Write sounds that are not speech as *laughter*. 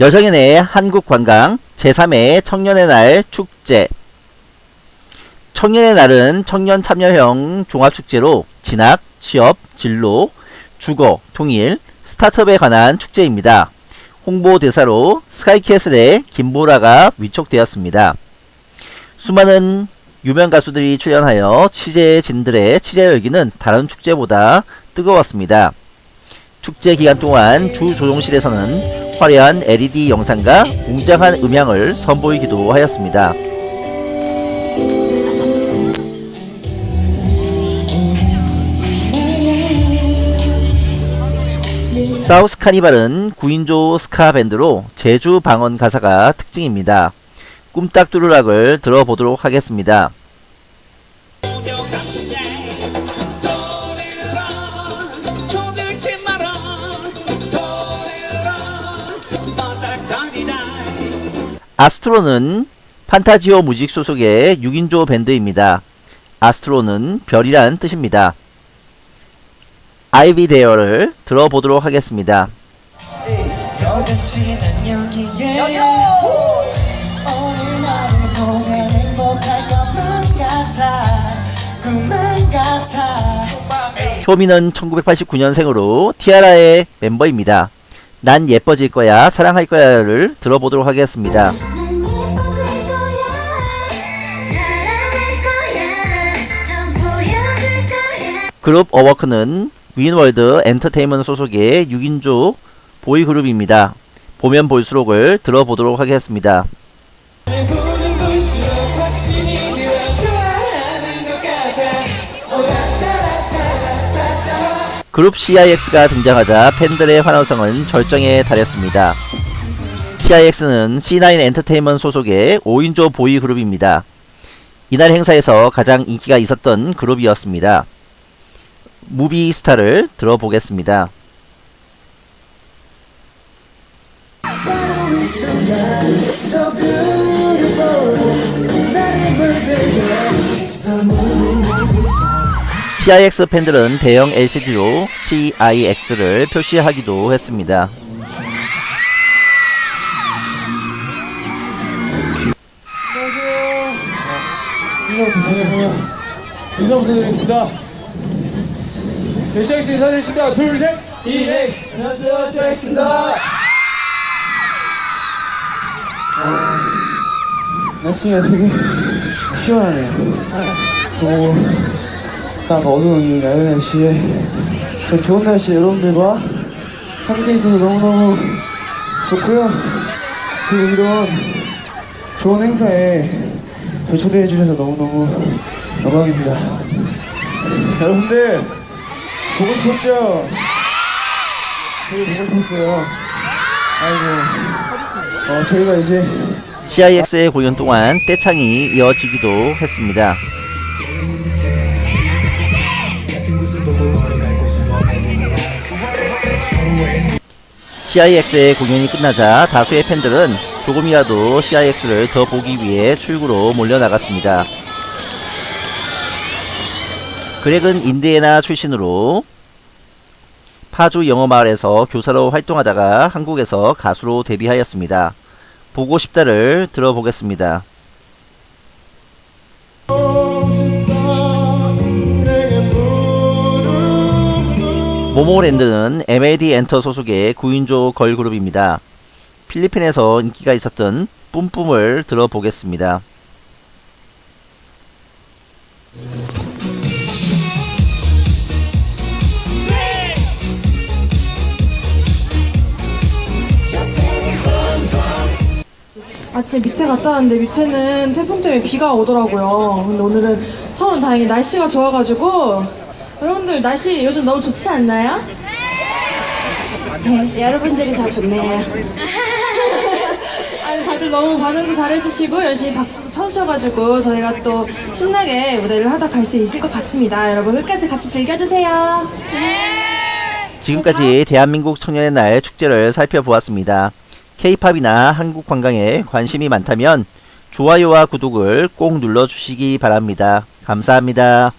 여정인의 한국관광 제3회 청년의 날 축제 청년의 날은 청년 참여형 종합축제로 진학, 취업, 진로, 주거, 통일, 스타트업에 관한 축제입니다. 홍보대사로 스카이캐슬의 김보라가 위촉되었습니다. 수많은 유명 가수들이 출연하여 취재진들의 취재 열기는 다른 축제보다 뜨거웠습니다. 축제 기간 동안 주 조종실에서는 화려한 LED 영상과 웅장한 음향을 선보이기도 하였습니다. 사우스 카니발은 9인조 스카 밴드로 제주 방언 가사가 특징입니다. 꿈딱 뚜루락을 들어보도록 하겠습니다. 아스트로는 판타지오 무직 소속의 6인조 밴드입니다. 아스트로는 별이란 뜻입니다. 아이비 데어를 들어보도록 하겠습니다. 쇼미는 1989년생으로 티아라의 멤버입니다. 난 예뻐질 거야 사랑할 거야를 들어보도록 하겠습니다. 그룹 어워크는 윈월드 엔터테인먼트 소속의 6인조 보이그룹입니다. 보면 볼수록을 들어보도록 하겠습니다. 그룹 CIX가 등장하자 팬들의 환호성은 절정에 달했습니다. CIX는 C9 엔터테인먼트 소속의 5인조 보이 그룹입니다. 이날 행사에서 가장 인기가 있었던 그룹이었습니다. Movie Star를 들어보겠습니다. CIX 팬들은 대형 LCD로 CIX를 표시하기도 했습니다. 인사부터 인사부터 드리겠습니다. 네, CX 인사드리겠습니다. 둘, 셋! EX! 안녕하세요, CX입니다. 날씨가 되게 시원하네요. 그리고 딱 어두운 야외 날씨에 좋은 날씨에 여러분들과 함께 있어서 너무너무 좋고요. 그리고 이런 좋은 행사에 저 초대해 주셔서 너무너무 영광입니다. 여러분들 보고 싶었죠? 되게 보고 싶었어요. 아이고 어, 저희가 이제 CIX의 공연 동안 떼창이 이어지기도 했습니다. CIX의 공연이 끝나자 다수의 팬들은 조금이라도 CIX를 더 보기 위해 출구로 몰려나갔습니다. 그렉은 인디애나 출신으로 파주 영어마을에서 교사로 활동하다가 한국에서 가수로 데뷔하였습니다. 보고 싶다를 들어보겠습니다. 모모랜드는 MLD 엔터 소속의 9인조 걸그룹입니다. 필리핀에서 인기가 있었던 뿜뿜을 들어보겠습니다. 아침 밑에 갔다 왔는데 밑에는 태풍 때문에 비가 오더라고요. 근데 오늘은 서울은 다행히 날씨가 좋아가지고 여러분들 날씨 요즘 너무 좋지 않나요? 네, 여러분들이 다 좋네요. *laughs* 아니 다들 너무 반응도 잘해주시고 열심히 박수도 쳐주셔가지고 저희가 또 신나게 무대를 하다 갈 수 있을 것 같습니다. 여러분 끝까지 같이 즐겨주세요. 지금까지 대한민국 청년의 날 축제를 살펴보았습니다. K-팝이나 한국 관광에 관심이 많다면 좋아요와 구독을 꼭 눌러주시기 바랍니다. 감사합니다.